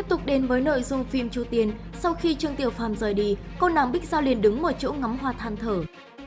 Tiếp tục đến với nội dung phim Chu Tiên, sau khi Trương Tiểu Phàm rời đi, cô nàng Bích Giao liền đứng một chỗ ngắm hoa than thở.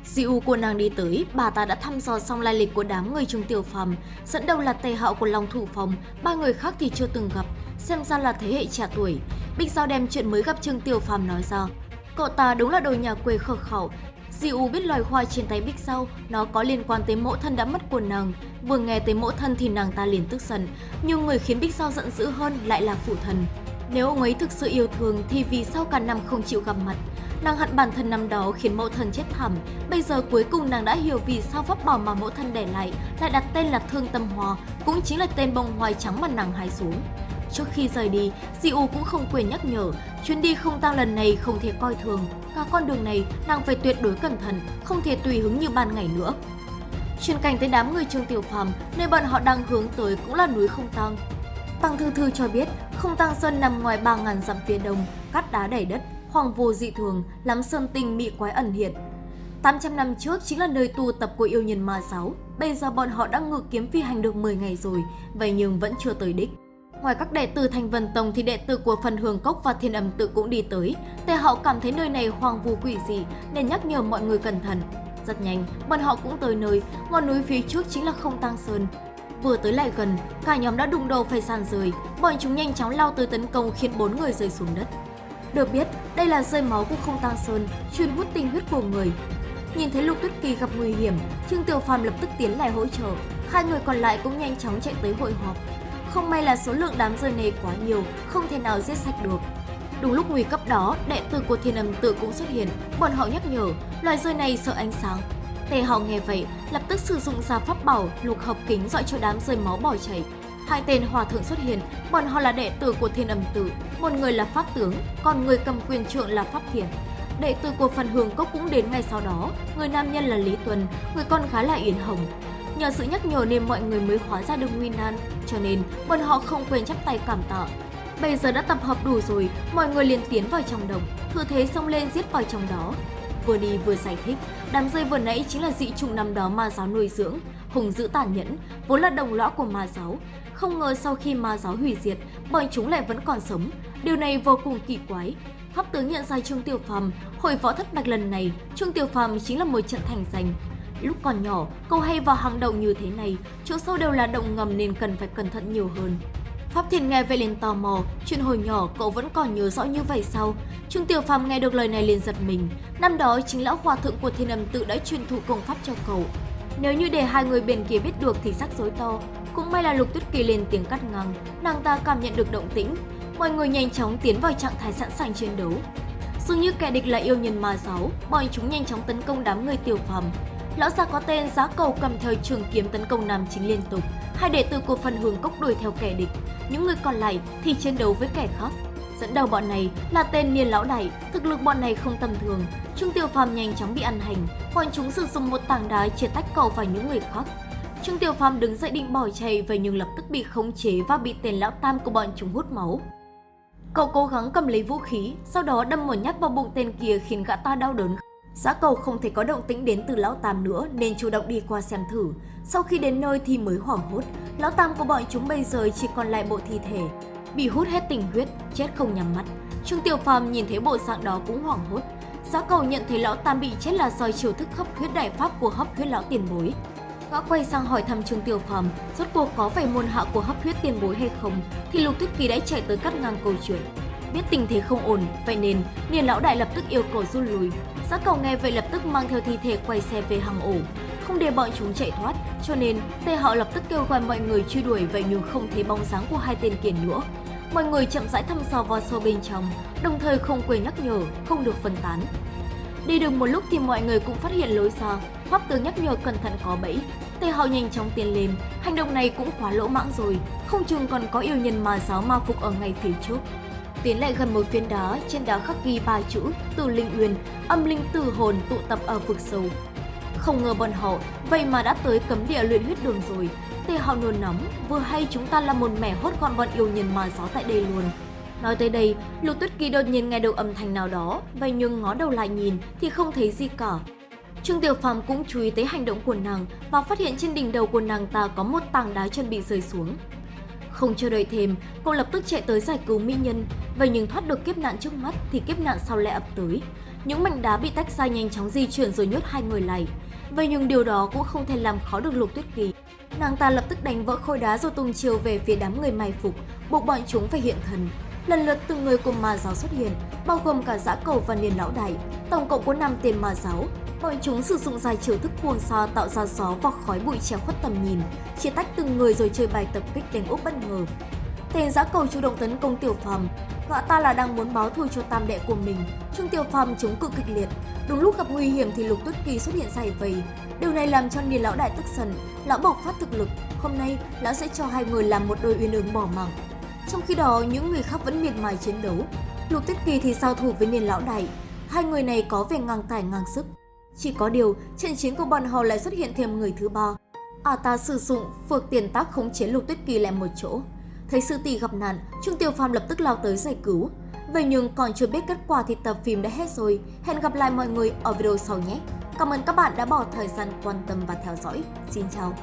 Dì của nàng đi tới, bà ta đã thăm dò xong lai lịch của đám người Trương Tiểu Phàm, dẫn đầu là Tề Hạo của Long Thủ Phòng, ba người khác thì chưa từng gặp, xem ra là thế hệ trẻ tuổi. Bích Giao đem chuyện mới gặp Trương Tiểu Phàm nói ra. Cậu ta đúng là đồ nhà quê khờ khẩu, Di U biết loài hoa trên tay Bích Giao, nó có liên quan tới mẫu thân đã mất của nàng. Vừa nghe tới mẫu thân thì nàng ta liền tức giận, nhưng người khiến Bích Giao giận dữ hơn lại là phụ thần. Nếu ông ấy thực sự yêu thương thì vì sao cả năm không chịu gặp mặt? Nàng hận bản thân năm đó khiến mẫu thân chết thảm, bây giờ cuối cùng nàng đã hiểu vì sao pháp bảo mà mẫu thân để lại lại đặt tên là Thương Tâm Hoa, cũng chính là tên bông hoài trắng mà nàng hái xuống. Trước khi rời đi, Di U cũng không quên nhắc nhở, chuyến đi không tang lần này không thể coi thường. Cả con đường này, nàng phải tuyệt đối cẩn thận, không thể tùy hứng như ban ngày nữa. Chuyển cảnh tới đám người Trương Tiểu Phàm, nơi bọn họ đang hướng tới cũng là núi không tang. Tăng Thư Thư cho biết, không tăng sơn nằm ngoài 3.000 dặm phía đông, cát đá đầy đất, hoàng vô dị thường, lắm sơn tinh mị quái ẩn hiện. 800 năm trước chính là nơi tu tập của yêu nhân ma sáu. bây giờ bọn họ đã ngự kiếm phi hành được 10 ngày rồi, vậy nhưng vẫn chưa tới đích. Ngoài các đệ tử Thành Vân Tông thì đệ tử của phần Hương Cốc và Thiên Âm Tự cũng đi tới. Tề Hạo cảm thấy nơi này hoang vu quỷ dị nên nhắc nhở mọi người cẩn thận. Rất nhanh, bọn họ cũng tới nơi, ngọn núi phía trước chính là Không tăng Sơn. Vừa tới lại gần, cả nhóm đã đụng đầu phải sàn rời, bọn chúng nhanh chóng lao tới tấn công khiến bốn người rơi xuống đất. Được biết, đây là rơi máu của Không tăng Sơn, chuyên hút tinh huyết của người. Nhìn thấy Lục Tuyết Kỳ gặp nguy hiểm, Trương Tiểu Phàm lập tức tiến lại hỗ trợ, hai người còn lại cũng nhanh chóng chạy tới hội họp. Không may là số lượng đám rơi này quá nhiều, không thể nào giết sạch được. Đúng lúc nguy cấp đó, đệ tử của thiên âm tự cũng xuất hiện, bọn họ nhắc nhở, loài rơi này sợ ánh sáng. Tề họ nghe vậy, lập tức sử dụng ra pháp bảo lục hợp kính dọi cho đám rơi máu bỏ chảy. Hai tên hòa thượng xuất hiện, bọn họ là đệ tử của thiên âm tử một người là pháp tướng, còn người cầm quyền trượng là pháp thiền. Đệ tử của phần hương cốc cũng đến ngay sau đó, người nam nhân là Lý Tuần, người con gái là Yến Hồng. Nhờ sự nhắc nhở nên mọi người mới hóa ra được nguy nan, cho nên bọn họ không quên chắp tay cảm tạ. Bây giờ đã tập hợp đủ rồi, mọi người liền tiến vào trong đồng, thừa thế xông lên giết vào trong đó. Vừa đi vừa giải thích, đám dây vừa nãy chính là dị chủng năm đó ma giáo nuôi dưỡng, hùng dữ tàn nhẫn, vốn là đồng lõa của ma giáo. Không ngờ sau khi ma giáo hủy diệt, bọn chúng lại vẫn còn sống. Điều này vô cùng kỳ quái. Pháp tướng nhận ra Trương Tiểu Phàm, hội võ thất bạch lần này, Trương Tiểu Phàm chính là một trận thành danh, Lúc còn nhỏ, câu hay vào hàng đầu như thế này, chỗ sâu đều là động ngầm nên cần phải cẩn thận nhiều hơn. Pháp Thiên nghe vậy liền tò mò, chuyện hồi nhỏ cậu vẫn còn nhớ rõ như vậy sao? Trương Tiểu Phàm nghe được lời này liền giật mình, năm đó chính lão hòa thượng của Thiên Âm tự đã truyền thụ công pháp cho cậu. Nếu như để hai người bên kia biết được thì sắc rối to, cũng may là Lục Tuyết Kỳ lên tiếng cắt ngang, nàng ta cảm nhận được động tĩnh, mọi người nhanh chóng tiến vào trạng thái sẵn sàng chiến đấu. Dường như kẻ địch là yêu nhân ma giáo, bọn chúng nhanh chóng tấn công đám người Tiểu Phàm, Lão già có tên giá cầu cầm thời trường kiếm tấn công nam chính liên tục. Hai đệ tử của phần hướng cốc đuổi theo kẻ địch. Những người còn lại thì chiến đấu với kẻ khác. Dẫn đầu bọn này là tên Niên Lão Đại, thực lực bọn này không tầm thường. Trương Tiểu Phàm nhanh chóng bị ăn hành, bọn chúng sử dụng một tảng đá chia tách cầu và những người khác. Trương Tiểu Phàm đứng dậy định bỏ chạy vậy nhưng lập tức bị khống chế và bị tên lão tam của bọn chúng hút máu. Cậu cố gắng cầm lấy vũ khí, sau đó đâm một nhát vào bụng tên kia khiến gã ta đau đớn Giá cầu không thể có động tĩnh đến từ Lão Tam nữa nên chủ động đi qua xem thử. Sau khi đến nơi thì mới hoảng hốt, Lão Tam của bọn chúng bây giờ chỉ còn lại bộ thi thể. Bị hút hết tình huyết, chết không nhắm mắt. Trương Tiểu Phàm nhìn thấy bộ dạng đó cũng hoảng hốt. Giá cầu nhận thấy Lão Tam bị chết là do chiều thức hấp huyết đại pháp của hấp huyết Lão tiền bối. Gã quay sang hỏi thăm Trương Tiểu Phàm rốt cuộc có phải môn hạ của hấp huyết tiền bối hay không thì Lục Tuyết Kỳ đã chạy tới cắt ngang câu chuyện. Biết tình thế không ổn, vậy nên Niên Lão Đại lập tức yêu cầu rút lui. Giá cầu nghe vậy lập tức mang theo thi thể quay xe về hàng ổ. Không để bọn chúng chạy thoát, cho nên Tề Họ lập tức kêu gọi mọi người truy đuổi vậy nhưng không thấy bóng dáng của hai tên kiền nữa. Mọi người chậm rãi thăm dò vào sâu bên trong, đồng thời không quên nhắc nhở không được phân tán. Đi được một lúc thì mọi người cũng phát hiện lối ra, Pháp tướng nhắc nhở cẩn thận có bẫy. Tề Hạo nhanh chóng tiến lên, hành động này cũng quá lỗ mãng rồi, không chừng còn có yêu nhân mà giáo ma phục ở ngay phía trước. Tiến lại gần một phiến đá, trên đá khắc ghi ba chữ Từ Linh Uyên, âm linh tử hồn tụ tập ở vực sâu. Không ngờ bọn họ vậy mà đã tới cấm địa luyện huyết đường rồi. Tề họ nôn nóng, vừa hay chúng ta là một mẻ hốt gọn bọn yêu nhân mà gió tại đây luôn. Nói tới đây, Lục Tuyết Kỳ đột nhiên nghe được âm thanh nào đó, vậy nhưng ngó đầu lại nhìn thì không thấy gì cả. Trương Tiểu Phàm cũng chú ý tới hành động của nàng và phát hiện trên đỉnh đầu của nàng ta có một tảng đá chuẩn bị rơi xuống. Không chờ đợi thêm, cô lập tức chạy tới giải cứu mỹ nhân. Vậy nhưng thoát được kiếp nạn trước mắt thì kiếp nạn sau lại ập tới. Những mảnh đá bị tách ra nhanh chóng di chuyển rồi nhốt hai người lại. Vậy nhưng điều đó cũng không thể làm khó được Lục Tuyết Kỳ. Nàng ta lập tức đánh vỡ khối đá rồi tung chiều về phía đám người mai phục, buộc bọn chúng phải hiện thần. Lần lượt từng người cùng ma giáo xuất hiện, bao gồm cả giã cầu và niên lão đại, tổng cộng có 5 tiền ma giáo. Bọn chúng sử dụng dài chiều thức cuồng sao tạo ra gió và khói bụi che khuất tầm nhìn, chia tách từng người rồi chơi bài tập kích đánh úp bất ngờ. Tên giã cầu chủ động tấn công Tiểu Phàm, gã ta là đang muốn báo thù cho tam đệ của mình. Trương Tiểu Phàm chống cự kịch liệt, đúng lúc gặp nguy hiểm thì Lục Tuyết Kỳ xuất hiện giải vây. Điều này làm cho Niên lão đại tức giận, lão bộc phát thực lực, hôm nay lão sẽ cho hai người làm một đôi uyên ương bỏ mạng. Trong khi đó, những người khác vẫn miệt mài chiến đấu. Lục Tuyết Kỳ thì giao thủ với Niên lão đại, hai người này có vẻ ngang tài ngang sức. Chỉ có điều, trận chiến của bọn họ lại xuất hiện thêm người thứ ba. À ta sử dụng phược tiền tác khống chế Lục Tuyết Kỳ lại một chỗ. Thấy sư tỷ gặp nạn, trung Tiểu Phàm lập tức lao tới giải cứu. Vậy nhưng còn chưa biết kết quả thì tập phim đã hết rồi. Hẹn gặp lại mọi người ở video sau nhé. Cảm ơn các bạn đã bỏ thời gian quan tâm và theo dõi. Xin chào!